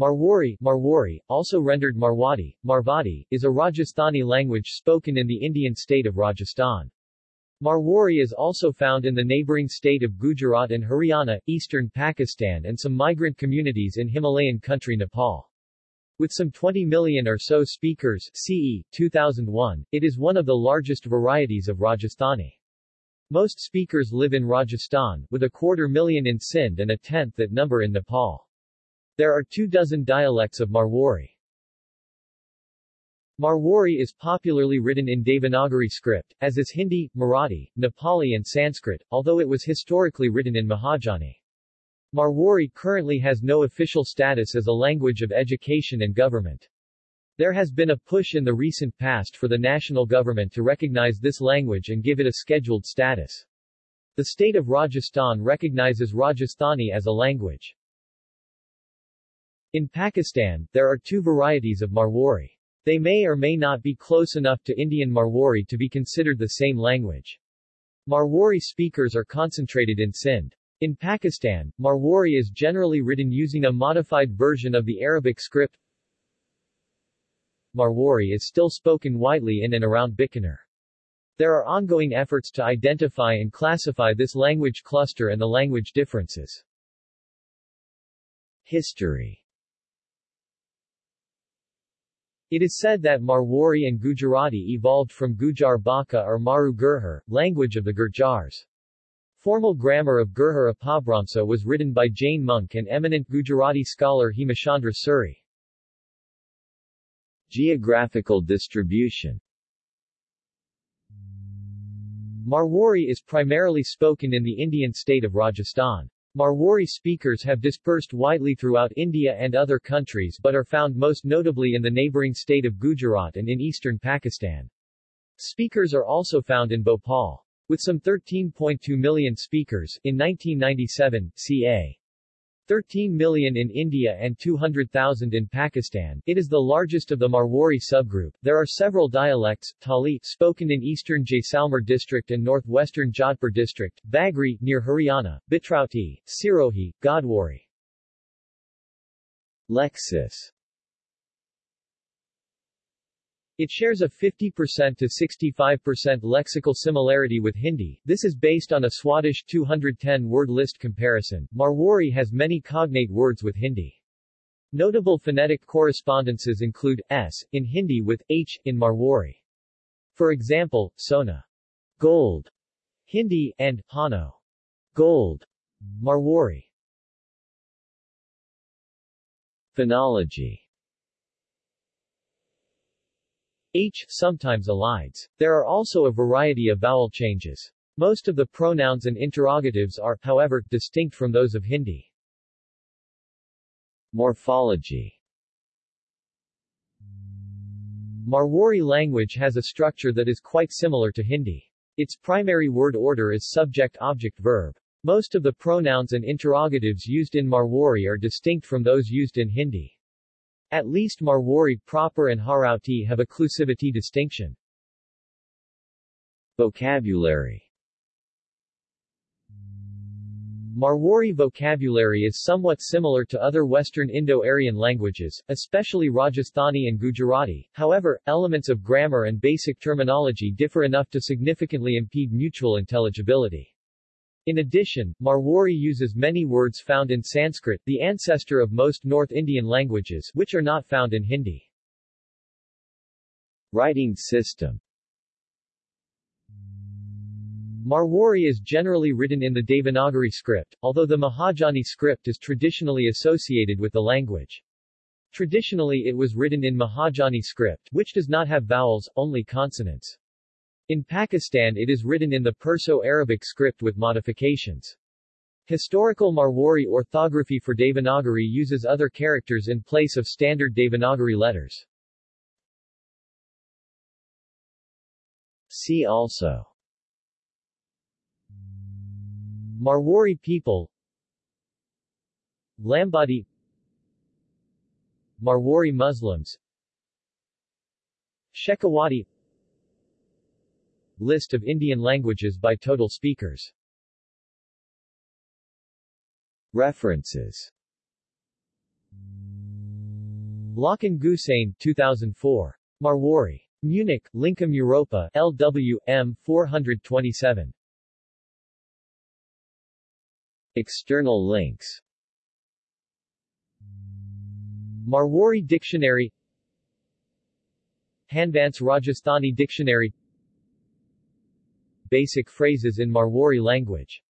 Marwari, Marwari, also rendered Marwadi, Marvadi, is a Rajasthani language spoken in the Indian state of Rajasthan. Marwari is also found in the neighboring state of Gujarat and Haryana, eastern Pakistan and some migrant communities in Himalayan country Nepal. With some 20 million or so speakers CE, 2001, it is one of the largest varieties of Rajasthani. Most speakers live in Rajasthan, with a quarter million in Sindh and a tenth that number in Nepal. There are two dozen dialects of Marwari. Marwari is popularly written in Devanagari script, as is Hindi, Marathi, Nepali and Sanskrit, although it was historically written in Mahajani. Marwari currently has no official status as a language of education and government. There has been a push in the recent past for the national government to recognize this language and give it a scheduled status. The state of Rajasthan recognizes Rajasthani as a language. In Pakistan, there are two varieties of Marwari. They may or may not be close enough to Indian Marwari to be considered the same language. Marwari speakers are concentrated in Sindh. In Pakistan, Marwari is generally written using a modified version of the Arabic script, Marwari is still spoken widely in and around Bikaner. There are ongoing efforts to identify and classify this language cluster and the language differences. History It is said that Marwari and Gujarati evolved from Gujar Baka or Maru Gurjar, language of the Gurjars. Formal grammar of Apabhramsa was written by Jain monk and eminent Gujarati scholar Hemachandra Suri. Geographical distribution Marwari is primarily spoken in the Indian state of Rajasthan. Marwari speakers have dispersed widely throughout India and other countries but are found most notably in the neighboring state of Gujarat and in eastern Pakistan. Speakers are also found in Bhopal. With some 13.2 million speakers, in 1997, ca. 13 million in India and 200,000 in Pakistan. It is the largest of the Marwari subgroup. There are several dialects, Tali, spoken in eastern Jaisalmer district and northwestern Jodhpur district, Bagri, near Haryana, Bitrauti, Sirohi, Godwari. Lexis it shares a 50% to 65% lexical similarity with Hindi. This is based on a Swadesh 210 word list comparison. Marwari has many cognate words with Hindi. Notable phonetic correspondences include s in Hindi with h in Marwari. For example, sona, gold, Hindi, and hano, gold, Marwari. Phonology H sometimes elides. There are also a variety of vowel changes. Most of the pronouns and interrogatives are, however, distinct from those of Hindi. Morphology Marwari language has a structure that is quite similar to Hindi. Its primary word order is subject-object-verb. Most of the pronouns and interrogatives used in Marwari are distinct from those used in Hindi. At least Marwari proper and Harauti have occlusivity distinction. Vocabulary Marwari vocabulary is somewhat similar to other Western Indo-Aryan languages, especially Rajasthani and Gujarati, however, elements of grammar and basic terminology differ enough to significantly impede mutual intelligibility. In addition, Marwari uses many words found in Sanskrit, the ancestor of most North Indian languages, which are not found in Hindi. Writing system Marwari is generally written in the Devanagari script, although the Mahajani script is traditionally associated with the language. Traditionally it was written in Mahajani script, which does not have vowels, only consonants. In Pakistan it is written in the Perso-Arabic script with modifications. Historical Marwari orthography for Devanagari uses other characters in place of standard Devanagari letters. See also Marwari people Lambadi Marwari Muslims Shekhawati List of Indian languages by total speakers References Blocken Gusain 2004. Marwari. Munich, Lincom Europa, LW, M. 427. External links Marwari Dictionary Hanvance Rajasthani Dictionary Basic phrases in Marwari language